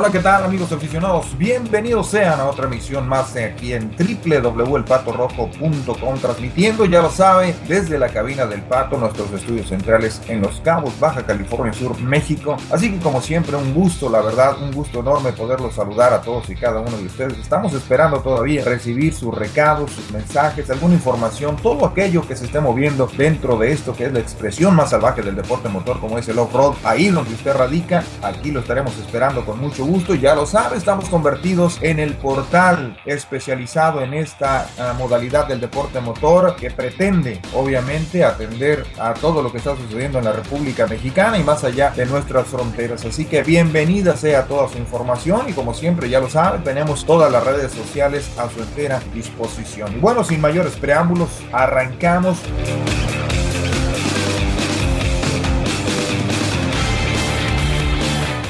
Hola, ¿qué tal amigos aficionados? Bienvenidos sean a otra emisión más aquí en www.elpatorrojo.com transmitiendo, ya lo sabe, desde la cabina del Pato, nuestros estudios centrales en Los Cabos, Baja California Sur, México. Así que como siempre, un gusto, la verdad, un gusto enorme poderlos saludar a todos y cada uno de ustedes. Estamos esperando todavía recibir sus recados, sus mensajes, alguna información, todo aquello que se esté moviendo dentro de esto que es la expresión más salvaje del deporte motor como es el off-road. Ahí donde usted radica, aquí lo estaremos esperando con mucho gusto, ya lo sabe, estamos convertidos en el portal especializado en esta uh, modalidad del deporte motor que pretende obviamente atender a todo lo que está sucediendo en la República Mexicana y más allá de nuestras fronteras. Así que bienvenida sea toda su información y como siempre ya lo sabe, tenemos todas las redes sociales a su entera disposición. Y bueno, sin mayores preámbulos, arrancamos.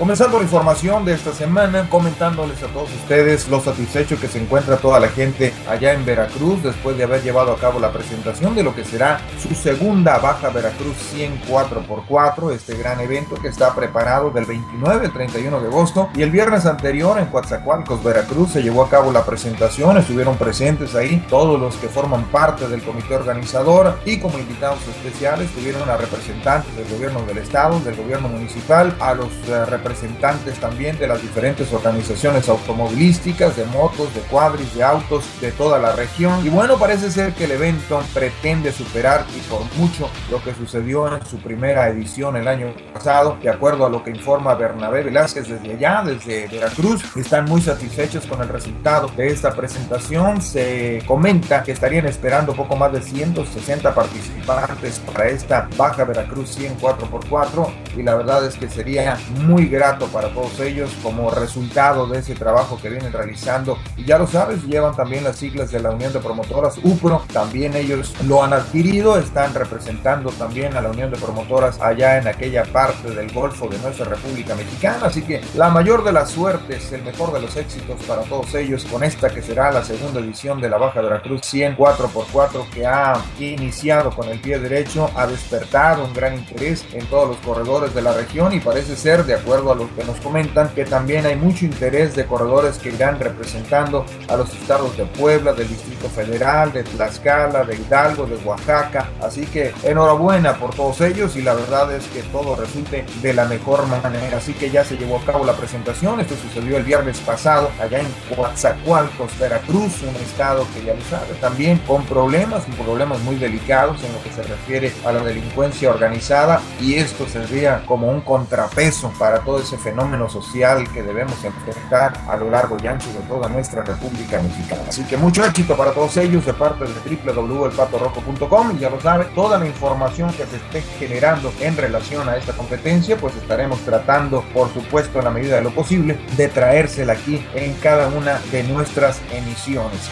Comenzando la información de esta semana, comentándoles a todos ustedes lo satisfecho que se encuentra toda la gente allá en Veracruz después de haber llevado a cabo la presentación de lo que será su segunda Baja Veracruz 104 x 4 este gran evento que está preparado del 29 al 31 de agosto. Y el viernes anterior en Coatzacoalcos, Veracruz, se llevó a cabo la presentación, estuvieron presentes ahí todos los que forman parte del comité organizador y como invitados especiales tuvieron a representantes del gobierno del estado, del gobierno municipal, a los representantes representantes también de las diferentes organizaciones automovilísticas, de motos, de cuadris, de autos de toda la región. Y bueno, parece ser que el evento pretende superar y por mucho lo que sucedió en su primera edición el año pasado, de acuerdo a lo que informa Bernabé Velázquez desde allá, desde Veracruz. Están muy satisfechos con el resultado de esta presentación. Se comenta que estarían esperando poco más de 160 participantes para esta Baja Veracruz 104 x 4 y la verdad es que sería muy grande para todos ellos como resultado de ese trabajo que vienen realizando. Y ya lo sabes, llevan también las siglas de la Unión de Promotoras UPRO, también ellos lo han adquirido, están representando también a la Unión de Promotoras allá en aquella parte del Golfo de nuestra República Mexicana. Así que la mayor de las suertes, el mejor de los éxitos para todos ellos con esta que será la segunda edición de la Baja Veracruz 100 4x4 que ha iniciado con el pie derecho, ha despertado un gran interés en todos los corredores de la región y parece ser de acuerdo a lo que nos comentan que también hay mucho interés de corredores que irán representando a los estados de Puebla, del Distrito Federal, de Tlaxcala, de Hidalgo, de Oaxaca. Así que enhorabuena por todos ellos y la verdad es que todo resulte de la mejor manera. Así que ya se llevó a cabo la presentación. Esto sucedió el viernes pasado allá en Coatzacoalcos, Veracruz, un estado que ya lo sabe, también con problemas, problemas muy delicados en lo que se refiere a la delincuencia organizada y esto sería como un contrapeso para todo ese fenómeno social que debemos enfrentar a lo largo y ancho de toda nuestra República Mexicana. Así que mucho éxito para todos ellos de parte de www.elpatorrojo.com y ya lo sabe, toda la información que se esté generando en relación a esta competencia, pues estaremos tratando, por supuesto, en la medida de lo posible, de traérsela aquí en cada una de nuestras emisiones.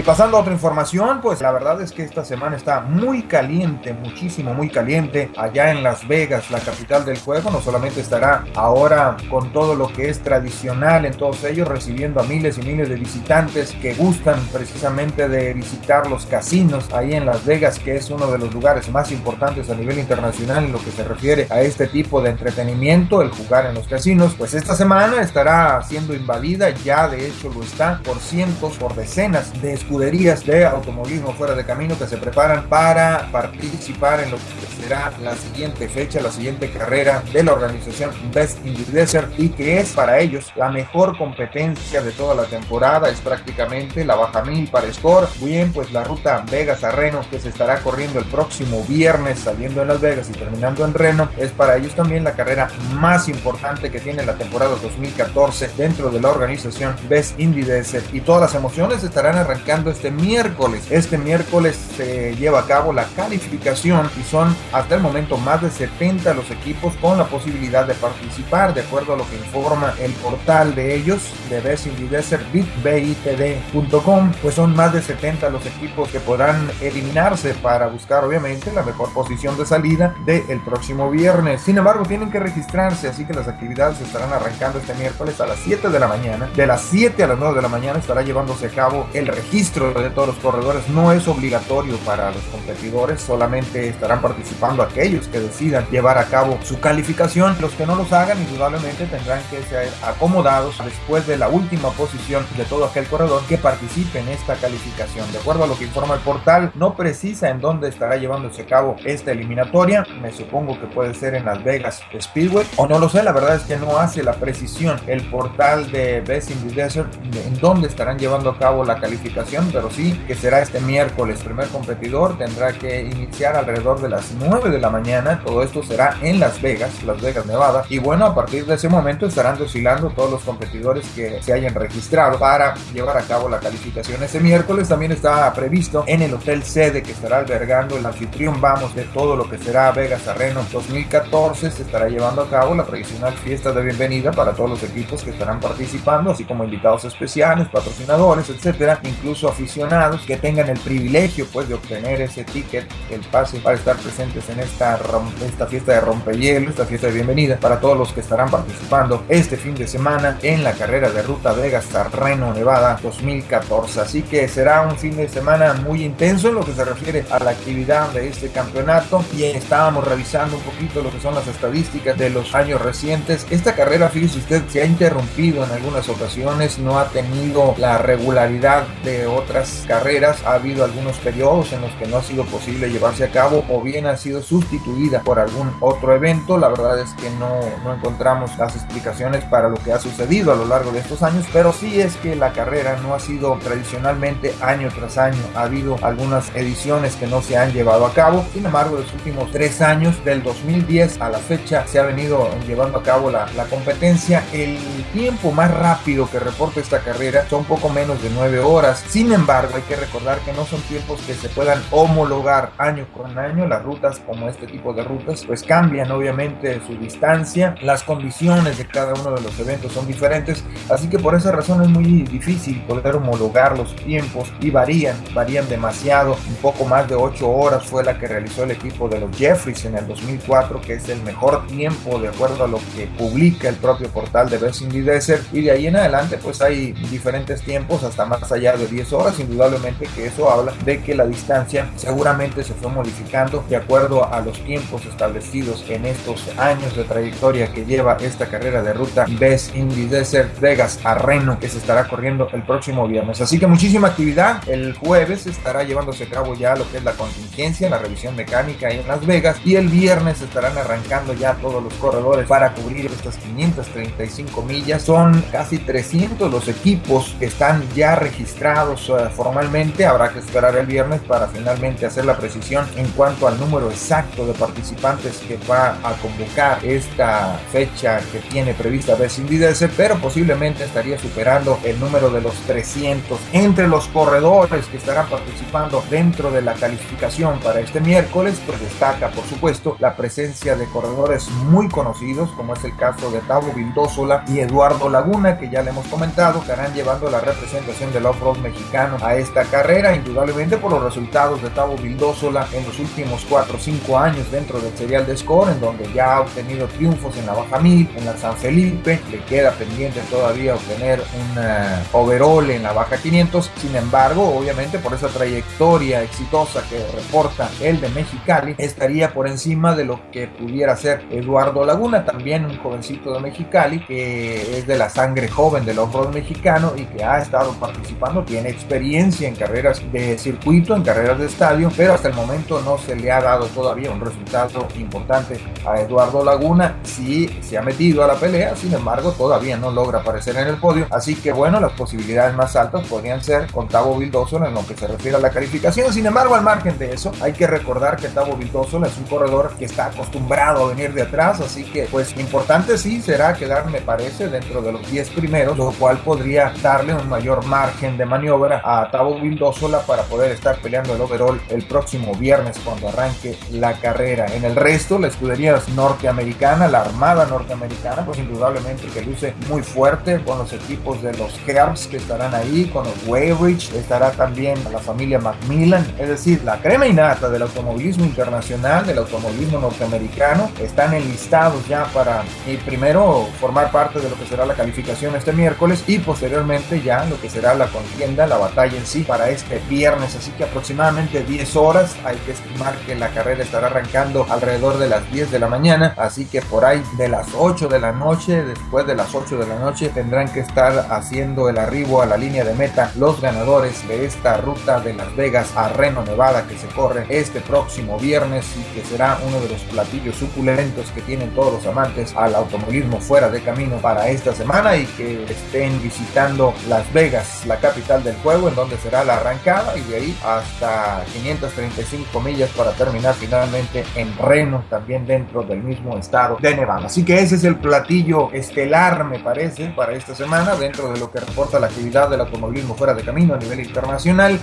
Y pasando a otra información, pues la verdad es que esta semana está muy caliente, muchísimo, muy caliente. Allá en Las Vegas, la capital del juego, no solamente estará ahora con todo lo que es tradicional en todos ellos, recibiendo a miles y miles de visitantes que gustan precisamente de visitar los casinos ahí en Las Vegas, que es uno de los lugares más importantes a nivel internacional en lo que se refiere a este tipo de entretenimiento, el jugar en los casinos. Pues esta semana estará siendo invadida, ya de hecho lo está, por cientos, por decenas de escuderías de automovilismo fuera de camino que se preparan para participar en lo que será la siguiente fecha, la siguiente carrera de la organización Best in the Desert y que es para ellos la mejor competencia de toda la temporada, es prácticamente la baja mil para Score. Bien, pues la ruta Vegas a Reno que se estará corriendo el próximo viernes saliendo en Las Vegas y terminando en Reno, es para ellos también la carrera más importante que tiene la temporada 2014 dentro de la organización Best Indy Desert y todas las emociones estarán arrancando este miércoles. Este miércoles se lleva a cabo la calificación y son hasta el momento más de 70 los equipos con la posibilidad de participar, de acuerdo a lo que informa el portal de ellos, de the Desert, bitbitd.com, pues son más de 70 los equipos que podrán eliminarse para buscar obviamente la mejor posición de salida del próximo viernes. Sin embargo, tienen que registrarse, así que las actividades estarán arrancando este miércoles a las 7 de la mañana. De las 7 a las 9 de la mañana estará llevándose a cabo el registro registro de todos los corredores no es obligatorio para los competidores, solamente estarán participando aquellos que decidan llevar a cabo su calificación. Los que no los hagan, indudablemente tendrán que ser acomodados después de la última posición de todo aquel corredor que participe en esta calificación. De acuerdo a lo que informa el portal, no precisa en dónde estará llevándose a cabo esta eliminatoria. Me supongo que puede ser en Las Vegas Speedway o no lo sé, la verdad es que no hace la precisión el portal de Best in the Desert en dónde estarán llevando a cabo la calificación, pero sí que será este miércoles. Primer competidor tendrá que iniciar alrededor de las 9 de la mañana. Todo esto será en Las Vegas, Las Vegas, Nevada. Y bueno, a partir de ese momento estarán desfilando todos los competidores que se hayan registrado para llevar a cabo la calificación. Ese miércoles también está previsto en el hotel sede que estará albergando el anfitrión, vamos, de todo lo que será Vegas Arreno 2014. Se estará llevando a cabo la tradicional fiesta de bienvenida para todos los equipos que estarán participando, así como invitados especiales, patrocinadores, etcétera, incluso aficionados que tengan el privilegio pues de obtener ese ticket, el pase para estar presentes en esta, esta fiesta de rompehielo, esta fiesta de bienvenida para todos los que estarán participando este fin de semana en la carrera de ruta Vegas Reno Nevada 2014. Así que será un fin de semana muy intenso en lo que se refiere a la actividad de este campeonato y estábamos revisando un poquito lo que son las estadísticas de los años recientes. Esta carrera, fíjese usted, se ha interrumpido en algunas ocasiones, no ha tenido la regularidad de otras carreras, ha habido algunos periodos en los que no ha sido posible llevarse a cabo o bien ha sido sustituida por algún otro evento. La verdad es que no, no encontramos las explicaciones para lo que ha sucedido a lo largo de estos años, pero sí es que la carrera no ha sido tradicionalmente año tras año. Ha habido algunas ediciones que no se han llevado a cabo. Sin embargo, los últimos tres años, del 2010 a la fecha, se ha venido llevando a cabo la, la competencia. El tiempo más rápido que reporta esta carrera son poco menos de nueve horas. Sin embargo, hay que recordar que no son tiempos que se puedan homologar año con año. Las rutas, como este tipo de rutas, pues cambian obviamente su distancia. Las condiciones de cada uno de los eventos son diferentes. Así que por esa razón es muy difícil poder homologar los tiempos y varían, varían demasiado. Un poco más de ocho horas fue la que realizó el equipo de los Jeffries en el 2004, que es el mejor tiempo de acuerdo a lo que publica el propio portal de Best Desert. Y de ahí en adelante, pues hay diferentes tiempos hasta más allá de 10 horas. Indudablemente que eso habla de que la distancia seguramente se fue modificando de acuerdo a los tiempos establecidos en estos años de trayectoria que lleva esta carrera de ruta Best in Desert Vegas a Reno, que se estará corriendo el próximo viernes. Así que muchísima actividad. El jueves estará llevándose a cabo ya lo que es la contingencia, la revisión mecánica en Las Vegas y el viernes estarán arrancando ya todos los corredores para cubrir estas 535 millas. Son casi 300 los equipos que están ya registrados uh, formalmente. Habrá que esperar el viernes para finalmente hacer la precisión en cuanto al número exacto de participantes que va a convocar esta fecha que tiene prevista Desert, pero posiblemente estaría superando el número de los 300 entre los corredores que estarán participando dentro de la calificación para este miércoles, pues destaca por supuesto la presencia de corredores muy conocidos como es el caso de Tavo Vildósola y Eduardo Laguna que ya le hemos comentado estarán llevando la representación del off-road mexicano a esta carrera indudablemente por los resultados de Tavo Vildósola en los últimos 4 o 5 años dentro del serial de score en donde ya ha obtenido triunfos en la Baja Mil, en la San Felipe, le queda pendiente todavía obtener un uh, overall en la Baja 500, sin embargo obviamente por esa trayectoria exitosa que reporta el de Mexicali, estaría por encima de lo que pudiera ser Eduardo Laguna, también un jovencito de Mexicali que es de la sangre joven del off-road mexicano y que ha estado participando, tiene experiencia en carreras de circuito, en carreras de estadio, pero hasta el momento no se le ha dado todavía un resultado importante a Eduardo Laguna, sí se ha metido a la pelea, sin embargo todavía no logra aparecer en el podio, así que bueno, las posibilidades más altas podrían ser con Tavo Vildósola en lo que se refiere a la calificación, sin embargo al margen de eso hay que recordar que Tavo Vildósola es un corredor que está acostumbrado a venir de atrás, así que pues importante sí será quedar me parece dentro de los 10 primeros, lo cual podría darle un mayor margen de maniobra a Tavo Vildósola para poder estar peleando el overall el próximo viernes cuando arranque la carrera. En el resto, la escudería norteamericana, la armada norteamericana, pues indudablemente que luce muy fuerte con los equipos de los Herbs que estarán ahí, con los Weybridge, estará también la familia Macmillan, es decir, la crema innata del automovilismo internacional, del automovilismo norteamericano, están enlistados ya para y primero formar parte de lo que será la calificación este miércoles y posteriormente ya lo que será la contienda, la batalla en sí para este viernes, así que aproximadamente 10 horas, hay que estimar que la carrera estará arrancando alrededor de las 10 de la mañana, así que por ahí de las 8 de la noche, después de las 8 de la noche, tendrán que estar haciendo el arribo a la línea de meta los ganadores de esta ruta de Las Vegas a Reno, Nevada, que se corre este próximo viernes y que será uno de los platillos suculentos que tienen todos los amantes al automovilismo fuera de camino para esta semana y que estén visitando Las Vegas, la capital del juego, en donde será la arrancada y de ahí hasta 535 millas para terminar finalmente en Reno, también dentro del mismo estado de Nevada. Así que ese es el platillo estelar, me parece, para esta semana, dentro de lo que reporta la actividad del automovilismo fuera de camino a nivel internacional.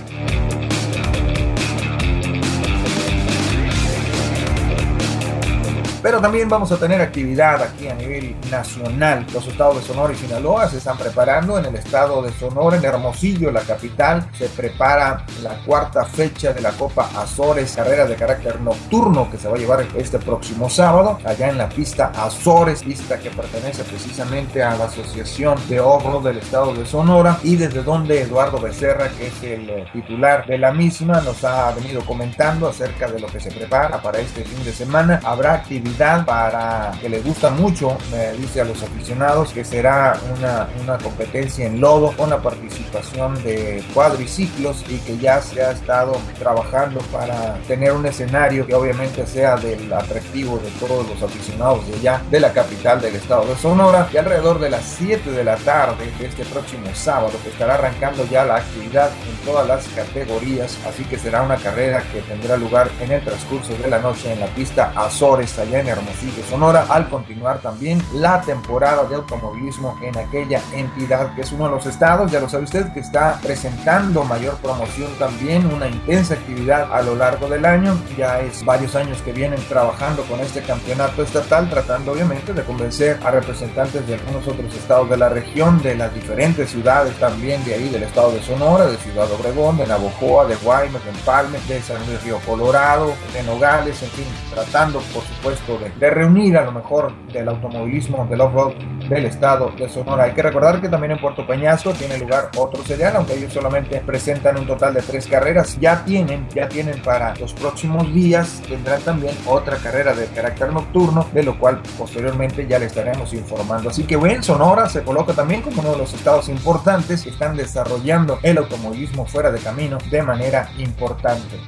Pero también vamos a tener actividad aquí a nivel nacional. Los estados de Sonora y Sinaloa se están preparando. En el estado de Sonora, en Hermosillo, la capital, se prepara la cuarta fecha de la Copa Azores, carrera de carácter nocturno que se va a llevar este próximo sábado, allá en la pista Azores, pista que pertenece precisamente a la Asociación de Off-Road del estado de Sonora y desde donde Eduardo Becerra, que es el eh, titular de la misma, nos ha venido comentando acerca de lo que se prepara para este fin de semana. Habrá actividad para que le gusta mucho, me dice a los aficionados, que será una, una competencia en lodo con la participación de cuadriciclos y que ya se ha estado trabajando para tener un escenario que obviamente sea del atractivo de todos los aficionados de allá de la capital del estado de Sonora. Y alrededor de las 7 de la tarde de este próximo sábado que estará arrancando ya la actividad en todas las categorías así que será una carrera que tendrá lugar en el transcurso de la noche en la pista Azores allá en Hermosillo, Sonora, al continuar también la temporada de automovilismo en aquella entidad que es uno de los estados, ya lo sabe usted, que está presentando mayor promoción también, una intensa actividad a lo largo del año. Ya es varios años que vienen trabajando con este campeonato estatal, tratando obviamente de convencer a representantes de algunos otros estados de la región, de las diferentes ciudades también de ahí, del estado de Sonora, de Ciudad Obregón, de Navojoa, de Guaymas, de Empalme, de San Luis Río Colorado, de Nogales, en fin, tratando por supuesto de, reunir a lo mejor del automovilismo del off-road del estado de Sonora. Hay que recordar que también en Puerto Peñasco tiene lugar otro serial, aunque ellos solamente presentan un total de tres carreras. Ya tienen, ya tienen para los próximos días, tendrán también otra carrera de carácter nocturno, de lo cual posteriormente ya le estaremos informando. Así que bueno, Sonora se coloca también como uno de los estados importantes que están desarrollando el automovilismo fuera de camino de manera importante.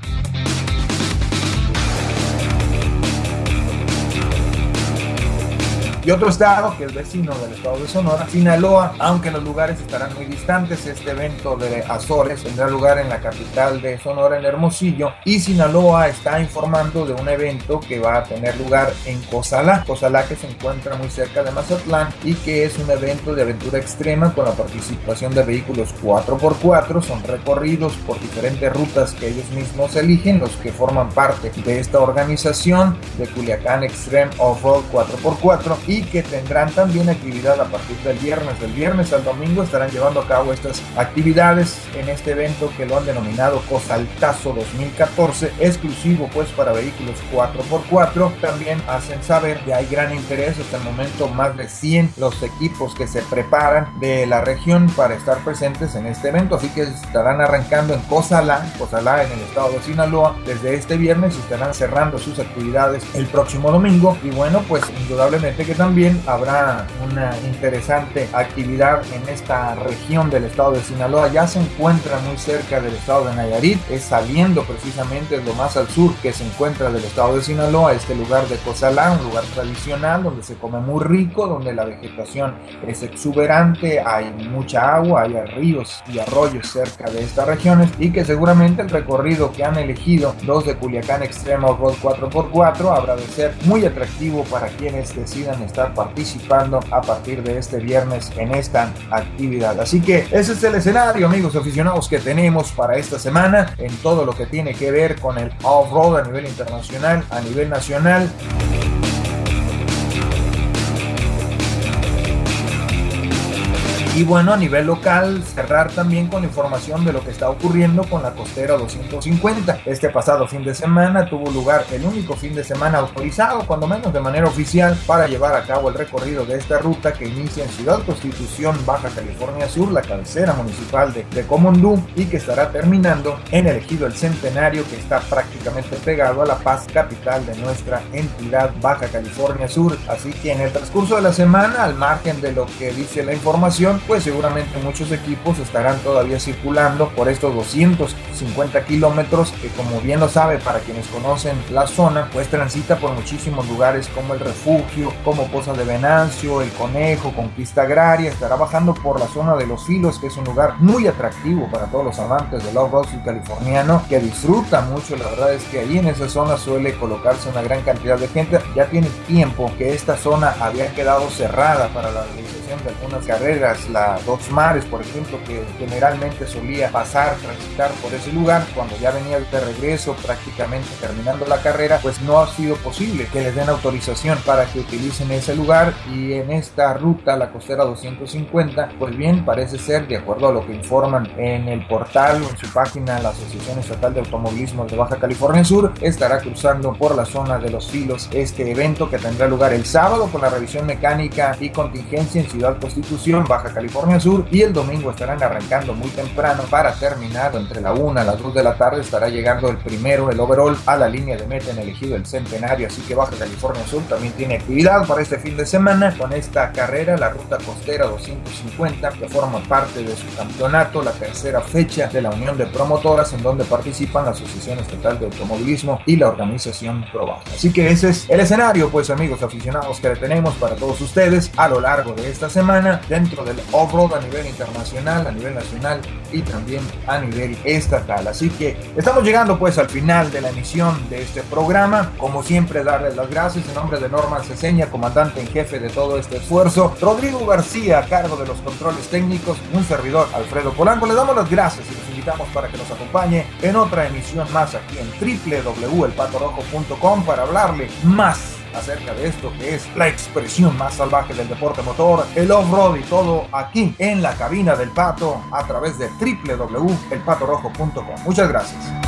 Y otro estado, que es vecino del estado de Sonora, Sinaloa, aunque los lugares estarán muy distantes, este evento de Azores tendrá lugar en la capital de Sonora, en Hermosillo, y Sinaloa está informando de un evento que va a tener lugar en Cozalá, Cozalá que se encuentra muy cerca de Mazatlán y que es un evento de aventura extrema con la participación de vehículos 4x4, son recorridos por diferentes rutas que ellos mismos eligen, los que forman parte de esta organización de Culiacán Extreme Off-Road 4x4 y que tendrán también actividad a partir del viernes. Del viernes al domingo estarán llevando a cabo estas actividades en este evento que lo han denominado Cosaltazo 2014, exclusivo pues para vehículos 4x4. También hacen saber que hay gran interés hasta el momento, más de 100 los equipos que se preparan de la región para estar presentes en este evento, así que estarán arrancando en Cozalá, Cozalá en el estado de Sinaloa, desde este viernes y estarán cerrando sus actividades el próximo domingo. Y bueno, pues indudablemente que también habrá una interesante actividad en esta región del estado de Sinaloa. Ya se encuentra muy cerca del estado de Nayarit, es saliendo precisamente lo más al sur que se encuentra del estado de Sinaloa, este lugar de Cozalá, un lugar tradicional donde se come muy rico, donde la vegetación es exuberante, hay mucha agua, hay ríos y arroyos cerca de estas regiones y que seguramente el recorrido que han elegido los de Culiacán Extremo Road 4x4 habrá de ser muy atractivo para quienes decidan estar participando a partir de este viernes en esta actividad. Así que ese es el escenario, amigos aficionados, que tenemos para esta semana en todo lo que tiene que ver con el off-road a nivel internacional, a nivel nacional. Y bueno, a nivel local, cerrar también con la información de lo que está ocurriendo con la costera 250. Este pasado fin de semana tuvo lugar el único fin de semana autorizado, cuando menos de manera oficial, para llevar a cabo el recorrido de esta ruta que inicia en Ciudad Constitución, Baja California Sur, la cabecera municipal de, de Comondú, y que estará terminando en el ejido El Centenario, que está prácticamente pegado a La Paz, capital de nuestra entidad Baja California Sur. Así que en el transcurso de la semana, al margen de lo que dice la información, pues seguramente muchos equipos estarán todavía circulando por estos 250 kilómetros que como bien lo sabe para quienes conocen la zona, pues transita por muchísimos lugares como el refugio, como Poza de Venancio, el Conejo, Conquista Agraria, estará bajando por la zona de Los Filos, que es un lugar muy atractivo para todos los amantes del off-road californiano, que disfruta mucho, la verdad es que ahí en esa zona suele colocarse una gran cantidad de gente, ya tiene tiempo que esta zona había quedado cerrada para la realización de algunas carreras, la Dos Mares, por ejemplo, que generalmente solía pasar, transitar por ese lugar, cuando ya venía de regreso, prácticamente terminando la carrera, pues no ha sido posible que les den autorización para que utilicen ese lugar. Y en esta ruta, la costera 250, pues bien, parece ser, de acuerdo a lo que informan en el portal o en su página, la Asociación Estatal de Automovilismo de Baja California Sur, estará cruzando por la zona de los filos este evento que tendrá lugar el sábado con la revisión mecánica y contingencia en Ciudad Constitución, Baja California Sur, y el domingo estarán arrancando muy temprano para terminar entre la 1 a las 2 de la tarde estará llegando el primero, el overall, a la línea de meta en elegido el centenario, así que Baja California Sur también tiene actividad para este fin de semana con esta carrera, la ruta costera 250, que forma parte de su campeonato, la tercera fecha de la Unión de Promotoras, en donde participan la Asociación Estatal de Automovilismo y la organización Probaja. Así que ese es el escenario, pues amigos aficionados que tenemos para todos ustedes a lo largo de esta semana dentro del off-road a nivel internacional, a nivel nacional y también a nivel estatal. Así que estamos llegando pues al final de la emisión de este programa. Como siempre, darles las gracias en nombre de Norman Ceseña, comandante en jefe de todo este esfuerzo. Rodrigo García, a cargo de los controles técnicos, un servidor, Alfredo Polanco. Les damos las gracias y los invitamos para que nos acompañe en otra emisión más aquí en www.elpatorojo.com para hablarle más acerca de esto que es la expresión más salvaje del deporte motor, el off-road y todo aquí en la cabina del pato a través de www.elpatorojo.com. Muchas gracias.